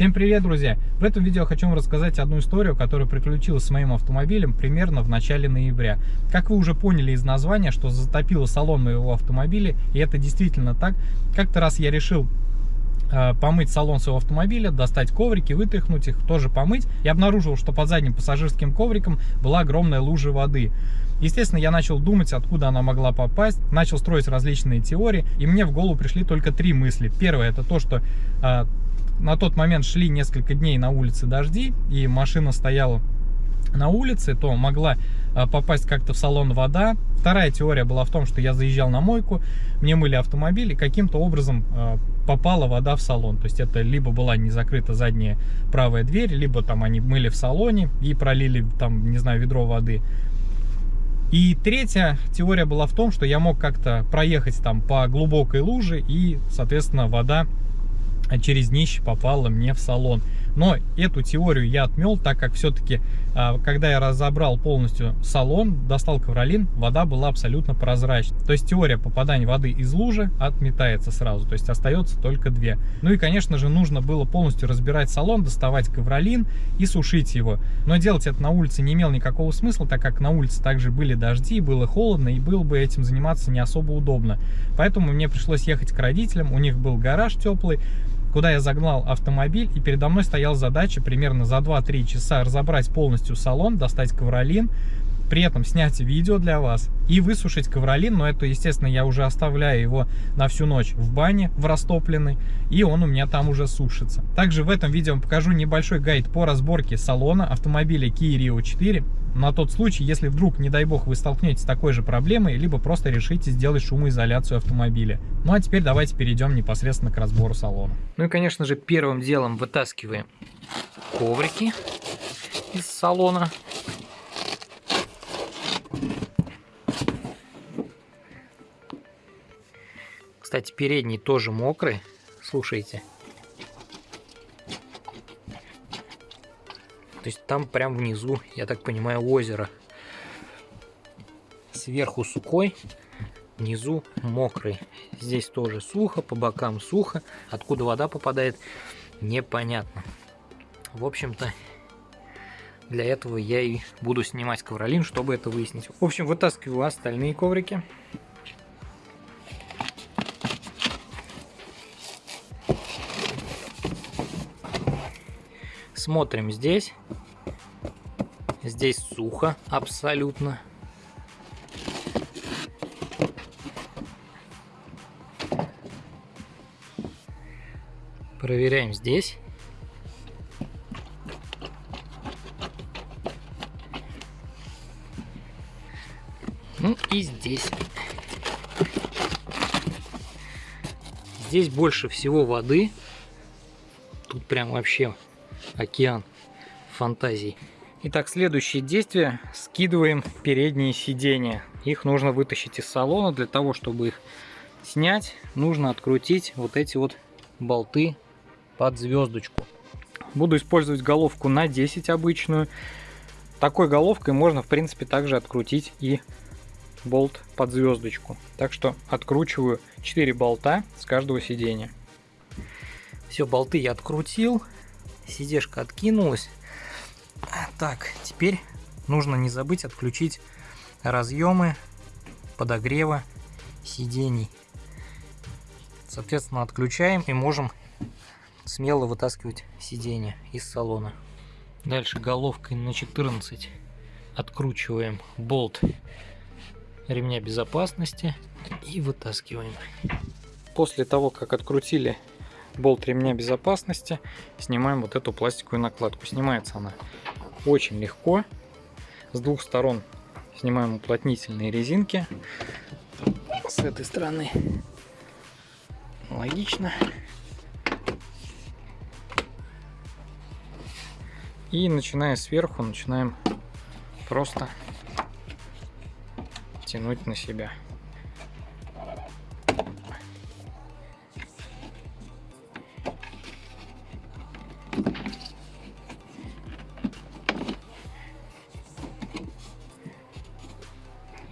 Всем привет, друзья! В этом видео хочу вам рассказать одну историю, которая приключилась с моим автомобилем примерно в начале ноября. Как вы уже поняли из названия, что затопило салон моего автомобиля, и это действительно так. Как-то раз я решил э, помыть салон своего автомобиля, достать коврики, вытряхнуть их, тоже помыть. И обнаружил, что под задним пассажирским ковриком была огромная лужа воды. Естественно, я начал думать, откуда она могла попасть, начал строить различные теории, и мне в голову пришли только три мысли. Первое, это то, что э, на тот момент шли несколько дней на улице дожди, и машина стояла на улице, то могла а, попасть как-то в салон вода. Вторая теория была в том, что я заезжал на мойку, мне мыли автомобиль, и каким-то образом а, попала вода в салон. То есть это либо была не закрыта задняя правая дверь, либо там они мыли в салоне и пролили там, не знаю, ведро воды. И третья теория была в том, что я мог как-то проехать там по глубокой луже, и, соответственно, вода через днище попала мне в салон. Но эту теорию я отмел, так как все-таки, а, когда я разобрал полностью салон, достал ковролин, вода была абсолютно прозрачной. То есть теория попадания воды из лужи отметается сразу, то есть остается только две. Ну и, конечно же, нужно было полностью разбирать салон, доставать ковролин и сушить его. Но делать это на улице не имело никакого смысла, так как на улице также были дожди, было холодно, и было бы этим заниматься не особо удобно. Поэтому мне пришлось ехать к родителям, у них был гараж теплый, куда я загнал автомобиль, и передо мной стояла задача примерно за 2-3 часа разобрать полностью салон, достать ковролин, при этом снять видео для вас и высушить ковролин, но это, естественно, я уже оставляю его на всю ночь в бане, в растопленной, и он у меня там уже сушится. Также в этом видео покажу небольшой гайд по разборке салона автомобиля Kia Rio 4, на тот случай, если вдруг, не дай бог, вы столкнетесь с такой же проблемой, либо просто решите сделать шумоизоляцию автомобиля. Ну а теперь давайте перейдем непосредственно к разбору салона. Ну и, конечно же, первым делом вытаскиваем коврики из салона. Кстати, передний тоже мокрый. Слушайте. То есть там прям внизу, я так понимаю, озеро. Сверху сухой, внизу мокрый. Здесь тоже сухо, по бокам сухо. Откуда вода попадает, непонятно. В общем-то, для этого я и буду снимать ковролин, чтобы это выяснить. В общем, вытаскиваю остальные коврики. Смотрим здесь. Здесь сухо абсолютно. Проверяем здесь. Ну и здесь. Здесь больше всего воды. Тут прям вообще океан фантазий. Итак, следующее действие. Скидываем передние сиденья. Их нужно вытащить из салона. Для того, чтобы их снять, нужно открутить вот эти вот болты под звездочку. Буду использовать головку на 10 обычную. Такой головкой можно, в принципе, также открутить и болт под звездочку. Так что откручиваю 4 болта с каждого сидения. Все, болты я открутил сидешка откинулась. Так, теперь нужно не забыть отключить разъемы подогрева сидений. Соответственно, отключаем и можем смело вытаскивать сиденье из салона. Дальше головкой на 14 откручиваем болт ремня безопасности и вытаскиваем. После того, как открутили болт ремня безопасности, снимаем вот эту пластиковую накладку. Снимается она очень легко. С двух сторон снимаем уплотнительные резинки. С этой стороны логично. И начиная сверху, начинаем просто тянуть на себя.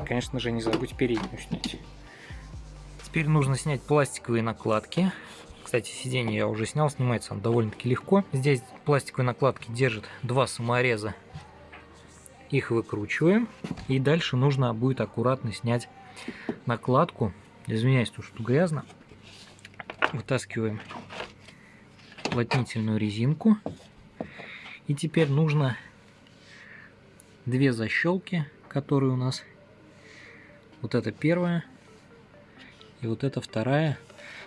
Конечно же, не забудь переднюю снять. Теперь нужно снять пластиковые накладки. Кстати, сиденье я уже снял, снимается он довольно-таки легко. Здесь пластиковые накладки держат два самореза. Их выкручиваем. И дальше нужно будет аккуратно снять накладку. Извиняюсь, то что грязно. Вытаскиваем уплотнительную резинку. И теперь нужно две защелки, которые у нас. Вот это первая и вот это вторая.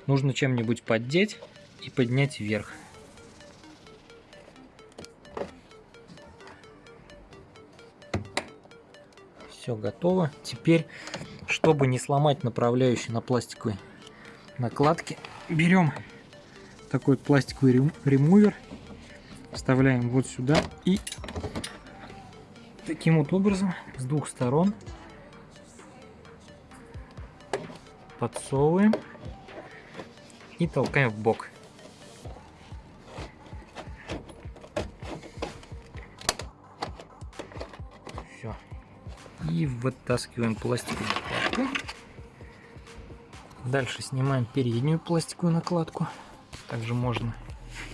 Нужно чем-нибудь поддеть и поднять вверх. Все готово. Теперь, чтобы не сломать направляющий на пластиковой накладке, берем такой пластиковый ремувер, вставляем вот сюда и таким вот образом с двух сторон подсовываем и толкаем в бок. Все. И вытаскиваем пластиковую накладку. Дальше снимаем переднюю пластиковую накладку. Также можно,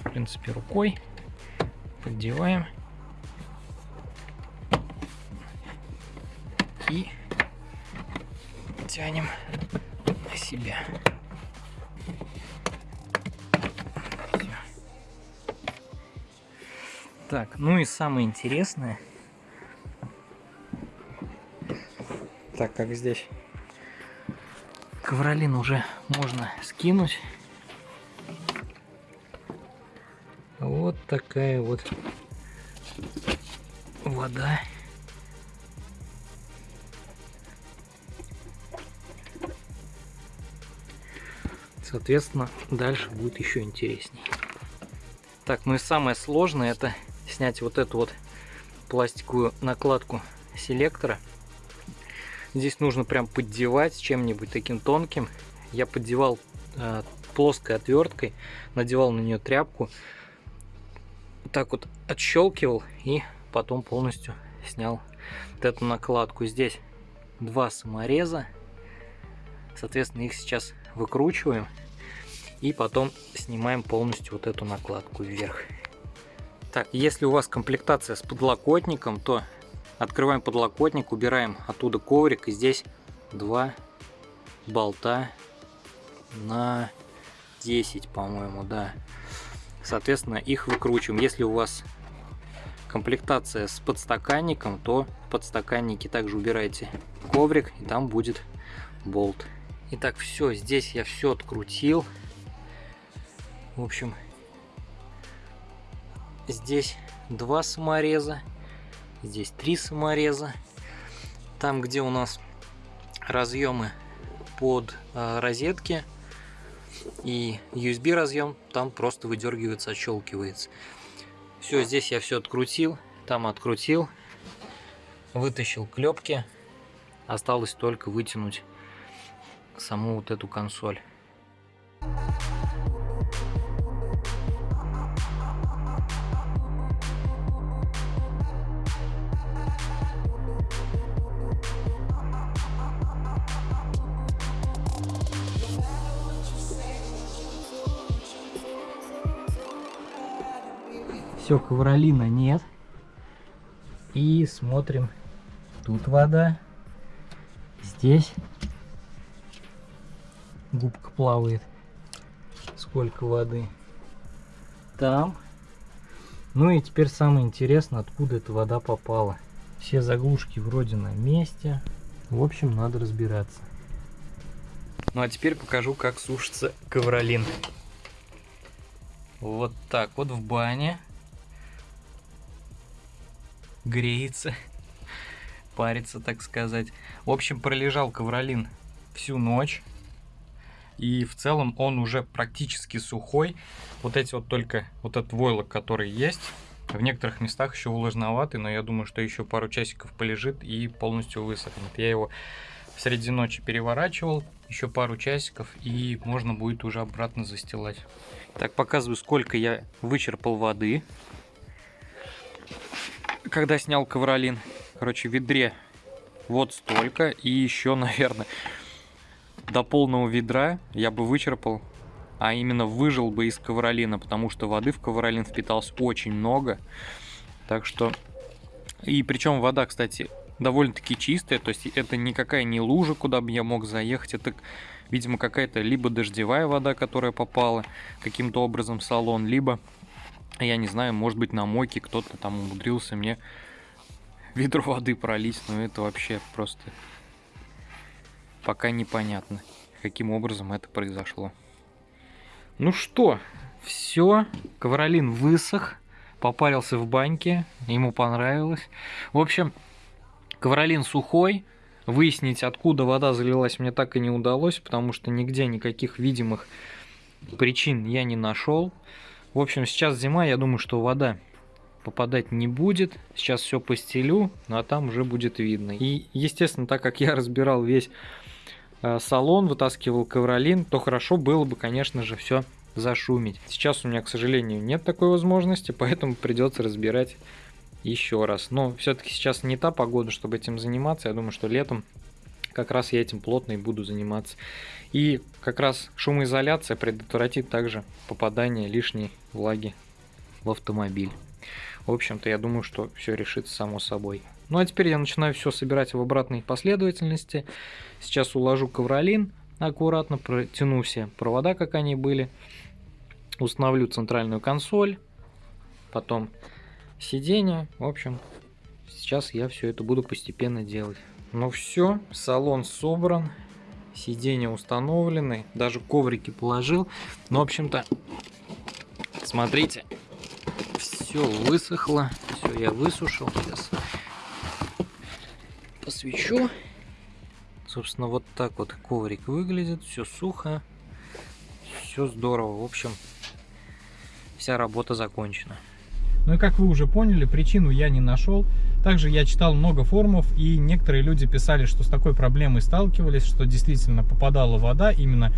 в принципе, рукой. Поддеваем. И тянем на себя. Так, ну и самое интересное, так как здесь ковролин уже можно скинуть. Вот такая вот вода. Соответственно, дальше будет еще интереснее. Так, ну и самое сложное это снять вот эту вот пластиковую накладку селектора. Здесь нужно прям поддевать чем-нибудь таким тонким. Я поддевал э, плоской отверткой, надевал на нее тряпку, так вот отщелкивал и потом полностью снял вот эту накладку. Здесь два самореза, соответственно их сейчас выкручиваем и потом снимаем полностью вот эту накладку вверх. Так, если у вас комплектация с подлокотником, то открываем подлокотник, убираем оттуда коврик. И здесь два болта на 10, по-моему, да. Соответственно, их выкручиваем. Если у вас комплектация с подстаканником, то в подстаканнике также убираете коврик, и там будет болт. Итак, все, здесь я все открутил. В общем, Здесь два самореза, здесь три самореза. Там, где у нас разъемы под э, розетки и USB разъем, там просто выдергивается, отщелкивается. Все, здесь я все открутил, там открутил, вытащил клепки. Осталось только вытянуть саму вот эту консоль. Все, ковролина нет. И смотрим. Тут вода. Здесь губка плавает. Сколько воды. Там. Ну и теперь самое интересное, откуда эта вода попала. Все заглушки вроде на месте. В общем, надо разбираться. Ну а теперь покажу, как сушится ковролин. Вот так вот в бане греется, парится, так сказать. В общем, пролежал ковролин всю ночь. И в целом он уже практически сухой. Вот эти вот только, вот этот войлок, который есть, в некоторых местах еще влажноватый, но я думаю, что еще пару часиков полежит и полностью высохнет. Я его среди ночи переворачивал, еще пару часиков, и можно будет уже обратно застилать. Так, показываю, сколько я вычерпал воды когда снял ковролин. Короче, в ведре вот столько. И еще, наверное, до полного ведра я бы вычерпал а именно выжил бы из ковролина, потому что воды в ковролин впиталось очень много. Так что... И причем вода, кстати, довольно-таки чистая, то есть это никакая не лужа, куда бы я мог заехать, это, видимо, какая-то либо дождевая вода, которая попала каким-то образом в салон, либо, я не знаю, может быть на мойке кто-то там умудрился мне ведро воды пролить, но это вообще просто пока непонятно, каким образом это произошло. Ну что, все, ковролин высох, попарился в баньке, ему понравилось. В общем, ковролин сухой, выяснить, откуда вода залилась, мне так и не удалось, потому что нигде никаких видимых причин я не нашел. В общем, сейчас зима, я думаю, что вода попадать не будет. Сейчас все постелю, а там уже будет видно. И, естественно, так как я разбирал весь салон, вытаскивал ковролин, то хорошо было бы, конечно же, все зашумить. Сейчас у меня, к сожалению, нет такой возможности, поэтому придется разбирать еще раз. Но все-таки сейчас не та погода, чтобы этим заниматься. Я думаю, что летом как раз я этим плотно и буду заниматься. И как раз шумоизоляция предотвратит также попадание лишней влаги в автомобиль. В общем-то, я думаю, что все решится само собой. Ну а теперь я начинаю все собирать в обратной последовательности. Сейчас уложу ковролин, аккуратно протяну все провода, как они были. Установлю центральную консоль, потом сиденье. В общем, сейчас я все это буду постепенно делать. Ну все, салон собран, сиденья установлены, даже коврики положил. Ну, в общем-то, смотрите, все высохло, все я высушил. Сейчас посвечу. Собственно, вот так вот коврик выглядит, все сухо, все здорово. В общем, вся работа закончена. Ну и как вы уже поняли, причину я не нашел. Также я читал много форумов, и некоторые люди писали, что с такой проблемой сталкивались, что действительно попадала вода именно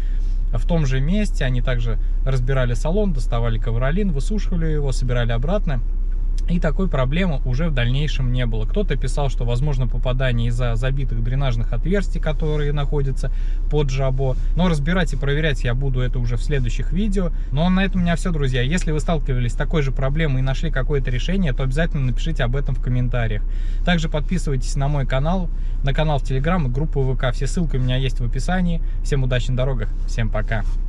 в том же месте. Они также разбирали салон, доставали ковролин, высушивали его, собирали обратно. И такой проблемы уже в дальнейшем не было. Кто-то писал, что возможно попадание из-за забитых дренажных отверстий, которые находятся под жабо. Но разбирать и проверять я буду это уже в следующих видео. Но на этом у меня все, друзья. Если вы сталкивались с такой же проблемой и нашли какое-то решение, то обязательно напишите об этом в комментариях. Также подписывайтесь на мой канал, на канал в Телеграм и группу ВК. Все ссылки у меня есть в описании. Всем удачи на дорогах, всем пока.